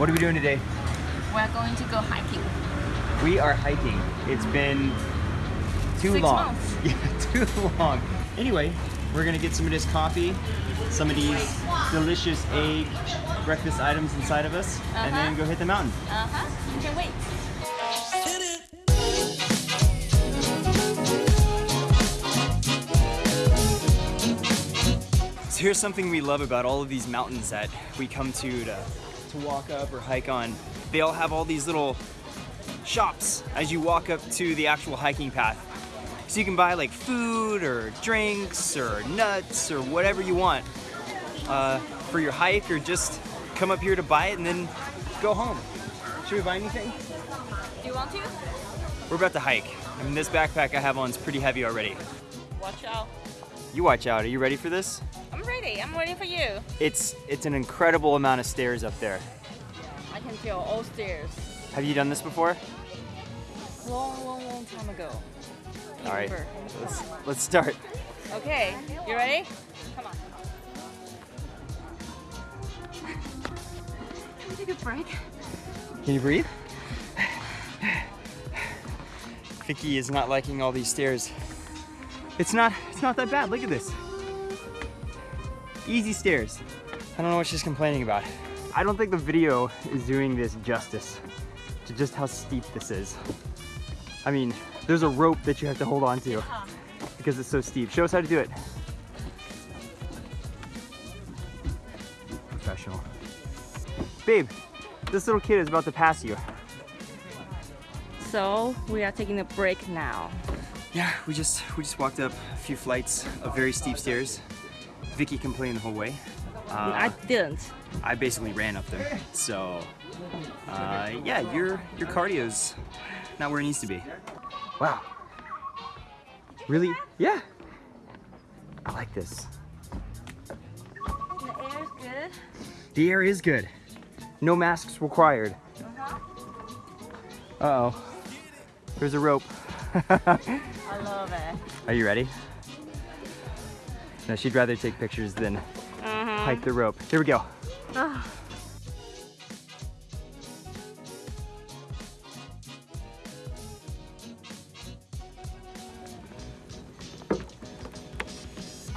What are we doing today? We're going to go hiking. We are hiking. It's been too Six long. months. Yeah, too long. Anyway, we're gonna get some of this coffee, some of these delicious egg breakfast items inside of us, and then Uh-huh. go hit the mountain. Uh-huh. You can wait. So here's something we love about all of these mountains that we come to to, to walk up or hike on. They all have all these little shops as you walk up to the actual hiking path. So you can buy like food or drinks or nuts or whatever you want uh, for your hike or just come up here to buy it and then go home. Should we buy anything? Do you want to? We're about to hike. I mean, this backpack I have on is pretty heavy already. Watch out. You watch out. Are you ready for this? I'm ready. I'm ready for you. It's it's an incredible amount of stairs up there. I can feel all stairs. Have you done this before? Long, long, long time ago. All right, let's let's start. Okay, you ready? Come on. Can we take a break? Can you breathe? Vicky is not liking all these stairs. It's not it's not that bad. Look at this. Easy stairs. I don't know what she's complaining about. I don't think the video is doing this justice to just how steep this is. I mean, there's a rope that you have to hold on to because it's so steep. Show us how to do it. Professional. Babe, this little kid is about to pass you. So we are taking a break now. Yeah, we just we just walked up a few flights of very steep stairs. Vicky complained the whole way. Uh, I didn't. I basically ran up there. So uh, yeah, your your cardio's not where it needs to be. Wow. Really? Yeah. I like this. The air is good. The air is good. No masks required. Uh oh. There's a rope. I love it. Are you ready? No, she'd rather take pictures than Uh-huh. hike the rope. Here we go. Ah.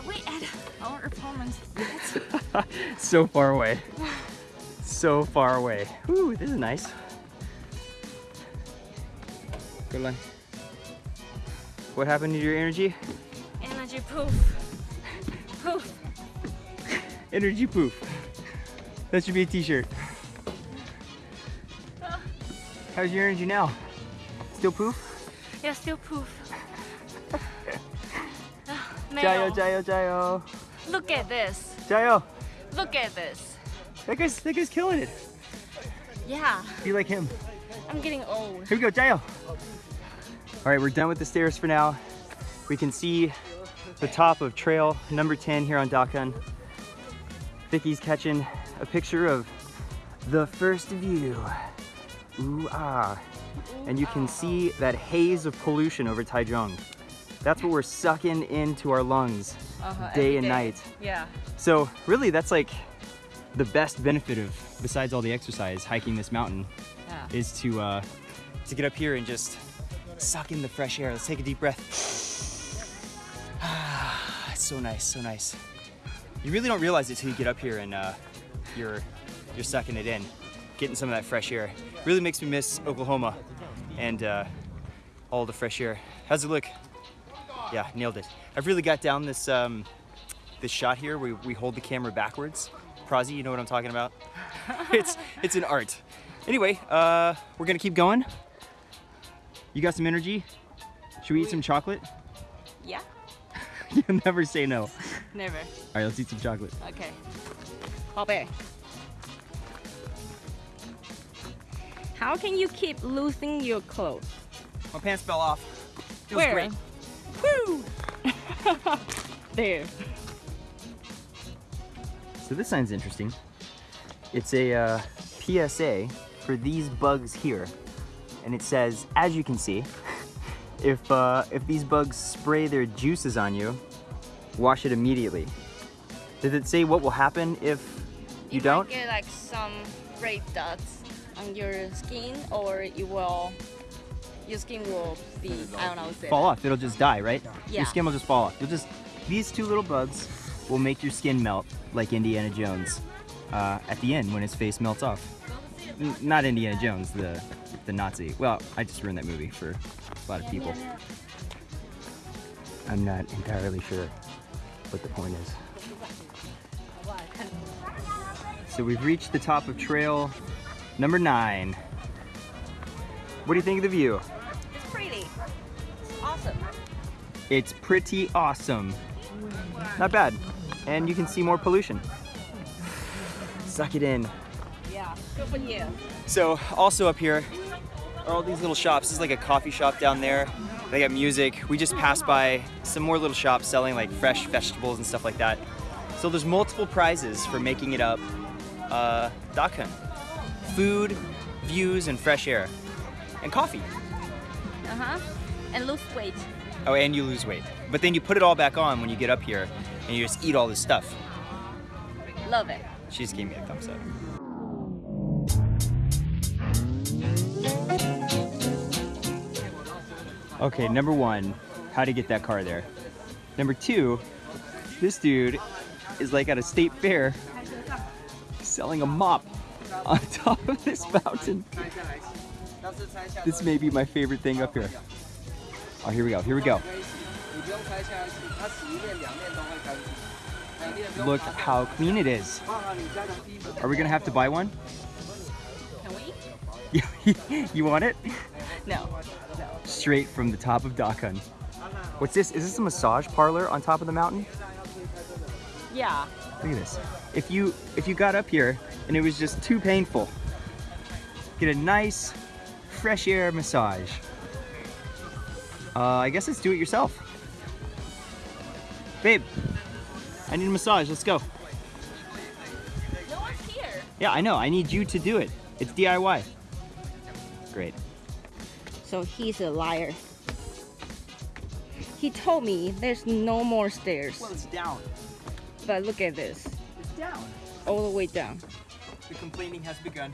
We at our apartment. so far away. So far away. Ooh, this is nice. Good luck. What happened to your energy? Energy. Poof. Energy poof. That should be a t-shirt. How's your energy now? Still poof? Yeah, still poof. Jayo, jayo, jayo. Look at this. Jayo. Look at this. That guy's, that guy's killing it. Yeah, Be like him. I'm getting old. Here we go, Jayo. All right, we're done with the stairs for now. We can see the top of trail number 10 here on Dakeng. Vicky's catching a picture of the first view. Ooh, ah. And you can see that haze of pollution over Taichung. That's what we're sucking into our lungs Uh-huh, day and day. night. Yeah. So really that's like the best benefit of, besides all the exercise, hiking this mountain Yeah. is to uh, to get up here and just suck in the fresh air. Let's take a deep breath. it's so nice, so nice. You really don't realize it till you get up here and uh, you're you're sucking it in, getting some of that fresh air. Really makes me miss Oklahoma and uh, all the fresh air. How's it look? Yeah, nailed it. I've really got down this um, this shot here where we hold the camera backwards. Prazi, you know what I'm talking about? it's it's an art. Anyway, uh, we're gonna keep going. You got some energy? Should we eat some chocolate? Yeah? You'll never say no. Never. All right, let's eat some chocolate. Okay. 宝贝. How can you keep losing your clothes? My pants fell off. Feels Where? great. Woo! there. So this sign's interesting. It's a uh, PSA for these bugs here. And it says, as you can see, if, uh, if these bugs spray their juices on you, wash it immediately. Does it say what will happen if You don't? might get like some red dots on your skin, or you will your skin will be I don't know. Say Fall that. off. It'll just die, right? Yeah. Your skin will just fall off. You'll just these two little bugs will make your skin melt like Indiana Jones uh, at the end when his face melts off. N- not Indiana Jones, the the Nazi. Well, I just ruined that movie for a lot of people. I'm not entirely sure what the point is. So we've reached the top of trail number nine. What do you think of the view? It's pretty. It's awesome. It's pretty awesome. Not bad. And you can see more pollution. Suck it in. Yeah. Good for you. So also up here are all these little shops. This is like a coffee shop down there. They got music. We just passed by some more little shops selling like fresh vegetables and stuff like that. So there's multiple prizes for making it up uh, Dakeng. Food, views, and fresh air. And coffee. Uh huh. And lose weight. Oh, and you lose weight. But then you put it all back on when you get up here and you just eat all this stuff. Love it. She just gave me a thumbs up. Okay, number one, how to get that car there. Number two, this dude is like at a state fair selling a mop on top of this fountain. This may be my favorite thing up here. Oh, here we go, here we go. Look how clean it is. Are we gonna have to buy one? Can we? you want it? No. no. Straight from the top of Dakeng. What's this? Is this a massage parlor on top of the mountain? Yeah. Look at this. If you if you got up here and it was just too painful, get a nice fresh air massage. Uh, I guess it's do it yourself. Babe, I need a massage. Let's go. No one's here. Yeah, I know. I need you to do it. It's DIY. Great So he's a liar. He told me there's no more stairs. it's down. But look at this. It's down. All the way down. The complaining has begun.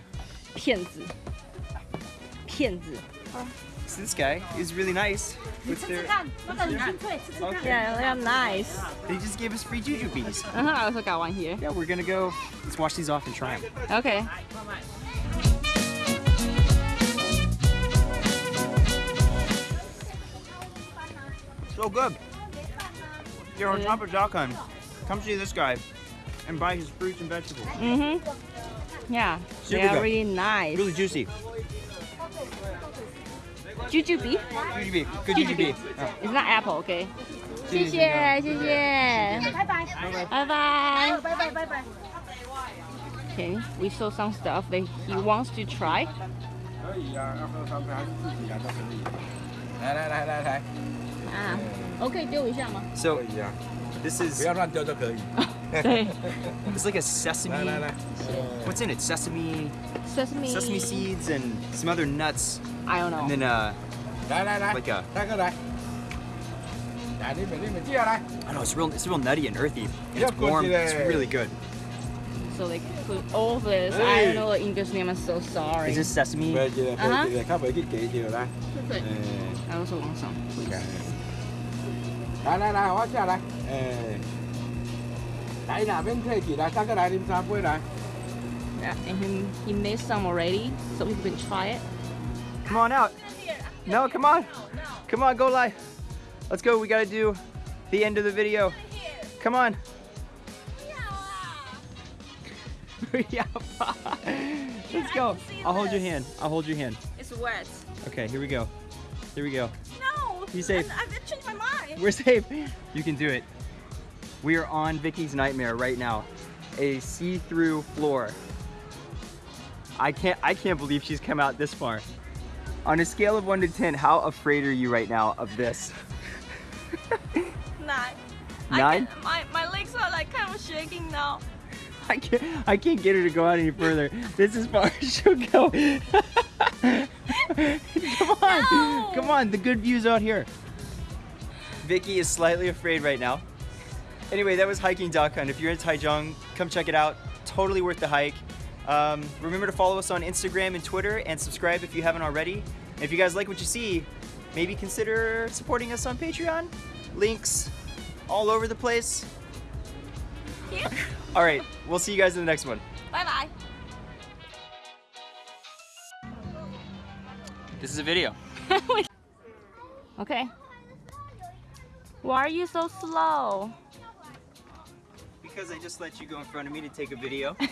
骗子。骗子。 So this guy is really nice. What's their? Okay. Yeah, they are nice. They just gave us free juju bees. Uh -huh, I also got one here. Yeah, we're gonna go. Let's wash these off and try them. Okay. So good. You're on top of Dakhon. Come see this guy and buy his fruits and vegetables. Mm-hmm. Yeah, Super they are good. really nice. Really juicy. Jujube. Juju bee. Good juju bee. Oh. It's not apple, okay? 谢谢，谢谢，拜拜，拜拜，拜拜，拜拜。Okay, we saw some stuff that he wants to try. 可以啊，要喝咖啡还是自己啊都可以。来来来来来， 啊，我可以丢一下吗？ So 可以啊， this 不 is 要乱丢就可以。对 it's like a sesame. 来来来， What's in it? Sesame, ，sesame sesame seeds, and some other nuts, I don't know. and then uh, 来来来， like a 大哥来，来你们你们接下来， I don't know. It's real. It's real nutty and earthy. And Yeah, it's warm. good, It's yeah. really good. So they put all this. I Hey. don't know the English name. I'm so sorry. Is this sesame? 唔系唔啊哈系，较袂去记条啦。对诶， I also want some. please. 来来来，我下来，诶，来那边退去来，大哥来啉三杯来。 Yeah, and he, he made some already, so we can try it. Come on out. No, come on. Come on, go live. Let's go. We gotta do the end of the video. Come on. Yeah. Let's go. I'll hold your hand. I'll hold your hand. It's wet. Okay, here we go. Here we go. No. Be safe. I've changed my mind. we're safe. You can do it. We are on Vicky's nightmare right now. A see-through floor. I can't I can't believe she's come out this far. On a scale of 1 to 10, how afraid are you right now of this? Nine. Nine? my, my legs are like kind of shaking now. I can't I can't get her to go out any further. This is far as she'll go. Come on. No. Come on, the good view's out here. Vicky is slightly afraid right now. Anyway, that was hiking Dakeng. If you're in Taichung, come check it out. totally worth the hike. Um, remember to follow us on Instagram and Twitter and subscribe if you haven't already. And if you guys like what you see, maybe consider supporting us on Patreon. Links all over the place. All right, we'll see you guys in the next one. Bye bye. This is a video. okay. Why are you so slow? Because I just let you go in front of me to take a video.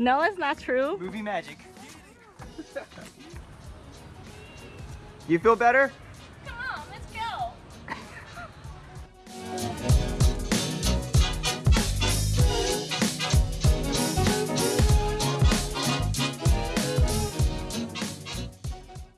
No, it's not true. Movie magic. you feel better?